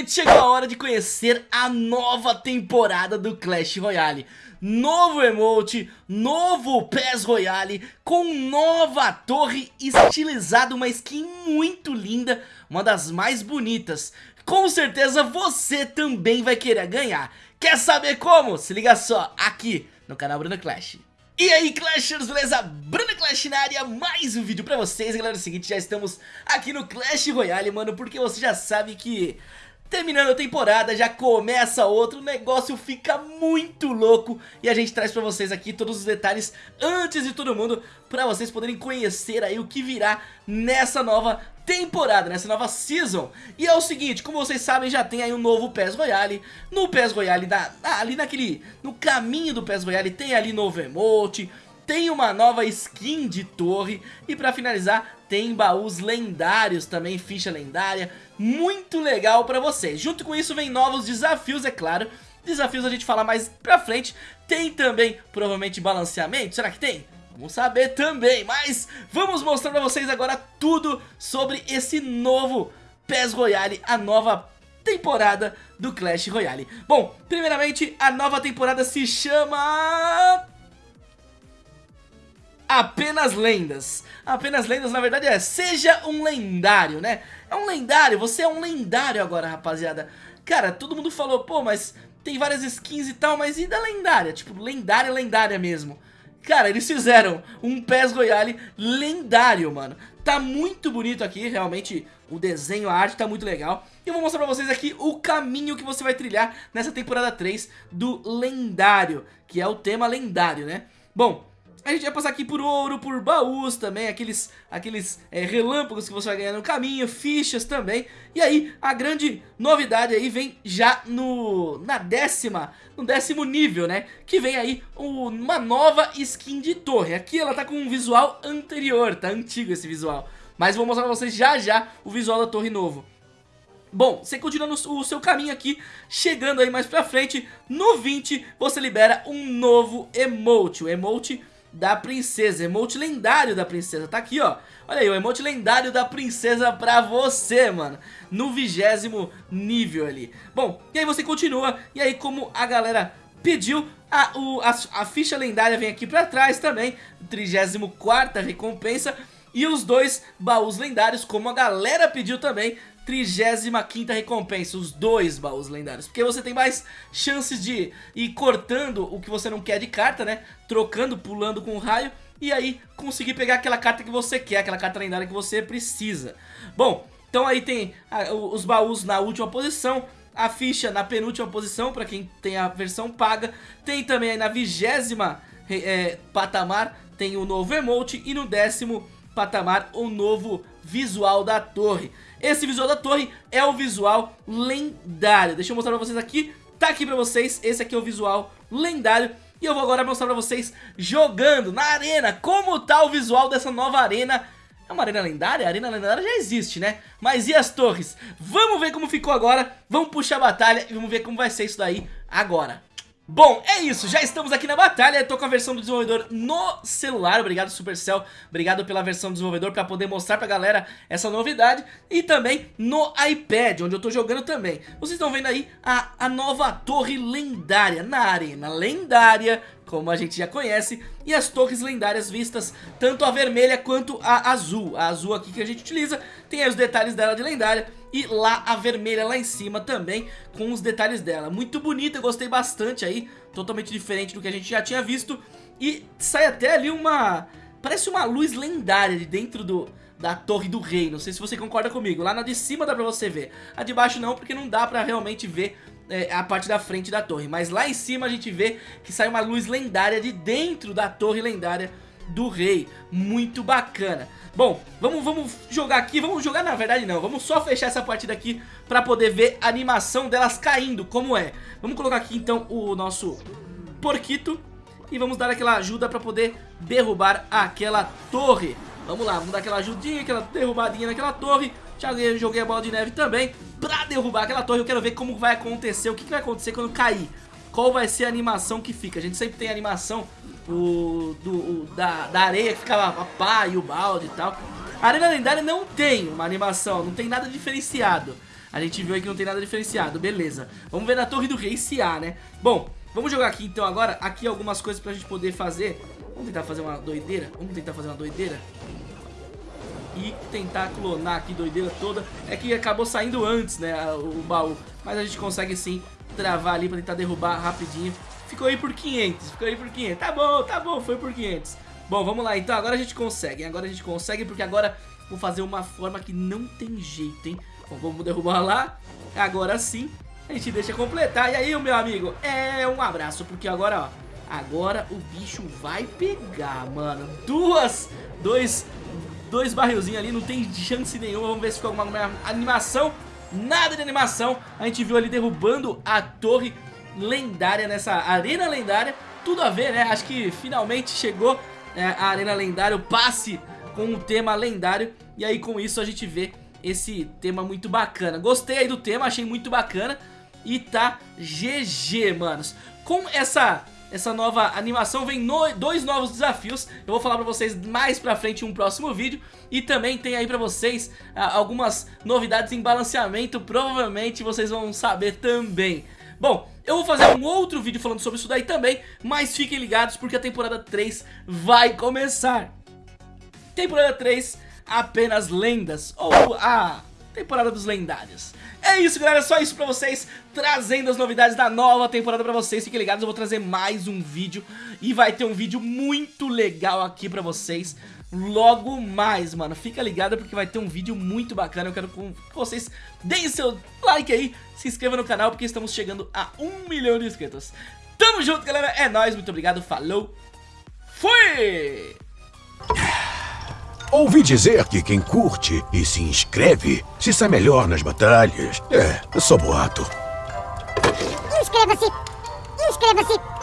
finalmente chegou a hora de conhecer a nova temporada do Clash Royale. Novo emote, novo PES Royale com nova torre estilizada, uma skin muito linda, uma das mais bonitas. Com certeza você também vai querer ganhar. Quer saber como? Se liga só, aqui no canal Bruno Clash. E aí Clashers, beleza? Bruno Clash na área, mais um vídeo pra vocês. Galera, é o seguinte, já estamos aqui no Clash Royale, mano Porque você já sabe que Terminando a temporada, já começa outro, o negócio fica muito louco e a gente traz pra vocês aqui todos os detalhes antes de todo mundo pra vocês poderem conhecer aí o que virá nessa nova temporada, nessa nova season. E é o seguinte, como vocês sabem, já tem aí um novo PES Royale, no PES Royale, na, ali naquele, no caminho do PES Royale tem ali novo emote, tem uma nova skin de torre e pra finalizar tem baús lendários também, ficha lendária, muito legal pra vocês. Junto com isso vem novos desafios, é claro, desafios a gente fala mais pra frente, tem também provavelmente balanceamento, será que tem? Vamos saber também, mas vamos mostrar pra vocês agora tudo sobre esse novo PES Royale, a nova temporada do Clash Royale. Bom, primeiramente a nova temporada se chama apenas lendas. Apenas lendas, na verdade, é seja um lendário, né? É um lendário, você é um lendário agora, rapaziada. Cara, todo mundo falou, pô, mas tem várias skins e tal, mas e da lendária? Tipo, lendária, lendária mesmo. Cara, eles fizeram um PES Royale lendário, mano. Tá muito bonito aqui, realmente, o desenho, a arte tá muito legal. E eu vou mostrar pra vocês aqui o caminho que você vai trilhar nessa temporada 3 do lendário, que é o tema lendário, né? Bom, a gente vai passar aqui por ouro, por baús também, aqueles, aqueles é, relâmpagos que você vai ganhar no caminho, fichas também. E aí, a grande novidade aí vem já no na décima, no décimo nível, né? Que vem aí uma nova skin de torre. Aqui ela tá com um visual anterior, tá antigo esse visual. Mas vou mostrar pra vocês já já o visual da torre novo. Bom, você continua no, o seu caminho aqui, chegando aí mais pra frente, no 20 você libera um novo emote, o emote da princesa, emote lendário da princesa, tá aqui ó. Olha aí, o emote lendário da princesa pra você, mano No vigésimo nível ali. Bom, e aí você continua, e aí como a galera pediu a, o, a, a ficha lendária vem aqui pra trás também 34ª recompensa E os dois baús lendários, como a galera pediu também 35ª recompensa, os dois baús lendários, porque você tem mais chances de ir cortando o que você não quer de carta, né, trocando, pulando com o raio, e aí conseguir pegar aquela carta que você quer, aquela carta lendária que você precisa. Bom, então aí tem os baús na última posição, a ficha na penúltima posição, para quem tem a versão paga, tem também aí na vigésima é, patamar, tem o novo emote, e no décimo patamar o novo visual da torre. Esse visual da torre é o visual lendário. Deixa eu mostrar pra vocês aqui. Tá aqui pra vocês, esse aqui é o visual lendário. E eu vou agora mostrar pra vocês jogando na arena, como tá o visual dessa nova arena. É uma arena lendária? A arena lendária já existe, né? Mas e as torres? Vamos ver como ficou agora, vamos puxar a batalha e vamos ver como vai ser isso daí agora. Bom, é isso, já estamos aqui na batalha, tô com a versão do desenvolvedor no celular, obrigado Supercell, obrigado pela versão do desenvolvedor pra poder mostrar pra galera essa novidade e também no iPad, onde eu tô jogando também. Vocês estão vendo aí a, a nova torre lendária na arena lendária, como a gente já conhece, e as torres lendárias vistas, tanto a vermelha quanto a azul. A azul aqui que a gente utiliza, tem aí os detalhes dela de lendária, e lá a vermelha lá em cima também com os detalhes dela. Muito bonita, eu gostei bastante aí, totalmente diferente do que a gente já tinha visto. E sai até ali uma... parece uma luz lendária de dentro do, da Torre do Rei. Não sei se você concorda comigo. Lá na de cima dá pra você ver. A de baixo não, porque não dá pra realmente ver é, a parte da frente da torre. Mas lá em cima a gente vê que sai uma luz lendária de dentro da torre lendária do rei. Muito bacana. Bom, vamos, vamos jogar aqui, vamos jogar na verdade não, vamos só fechar essa partida aqui pra poder ver a animação delas caindo, como é. Vamos colocar aqui então o nosso porquito e vamos dar aquela ajuda pra poder derrubar aquela torre. Vamos lá, vamos dar aquela ajudinha, aquela derrubadinha naquela torre. Já joguei a bola de neve também pra derrubar aquela torre. Eu quero ver como vai acontecer, o que, que vai acontecer quando cair. Qual vai ser a animação que fica. A gente sempre tem animação o, do, o, da, da areia que ficava a pá e o balde e tal. A Arena Lendária não tem uma animação, não tem nada diferenciado. A gente viu aí que não tem nada diferenciado, beleza. Vamos ver na torre do rei se há, né? Bom, vamos jogar aqui então agora, aqui algumas coisas pra gente poder fazer. Vamos tentar fazer uma doideira? Vamos tentar fazer uma doideira? E tentar clonar aqui doideira toda. É que acabou saindo antes, né, o baú. Mas a gente consegue sim travar ali pra tentar derrubar rapidinho. Ficou aí por 500, ficou aí por 500. Tá bom, tá bom, foi por 500. Bom, vamos lá, então agora a gente consegue, agora a gente consegue porque agora vou fazer uma forma que não tem jeito, hein? Bom, vamos derrubar lá, agora sim a gente deixa completar. E aí, meu amigo, é um abraço, porque agora, ó, agora o bicho vai pegar, mano. Duas, dois, dois barrilzinhos ali, não tem chance nenhuma, vamos ver se ficou alguma animação. Nada de animação, a gente viu ali derrubando a torre lendária nessa arena lendária. Tudo a ver, né? Acho que finalmente chegou é, a arena lendária, o passe com o tema lendário. E aí com isso a gente vê esse tema muito bacana. Gostei aí do tema, achei muito bacana. E tá GG, manos. Com essa essa nova animação vem no, dois novos desafios Eu vou falar pra vocês mais pra frente em um próximo vídeo E também tem aí pra vocês ah, algumas novidades em balanceamento Provavelmente vocês vão saber também Bom, eu vou fazer um outro vídeo falando sobre isso daí também, mas fiquem ligados porque a temporada 3 vai começar. Temporada 3, apenas lendas, ou a temporada dos lendários. É isso, galera, só isso pra vocês, trazendo as novidades da nova temporada pra vocês. Fiquem ligados, eu vou trazer mais um vídeo e vai ter um vídeo muito legal aqui pra vocês logo mais, mano. Fica ligado porque vai ter um vídeo muito bacana. Eu quero que vocês deem seu like aí, se inscreva no canal porque estamos chegando a um milhão de inscritos. Tamo junto, galera. É nóis, muito obrigado, falou, fui! Ouvi dizer que quem curte e se inscreve se sai melhor nas batalhas. É, só boato. Inscreva-se! Inscreva-se!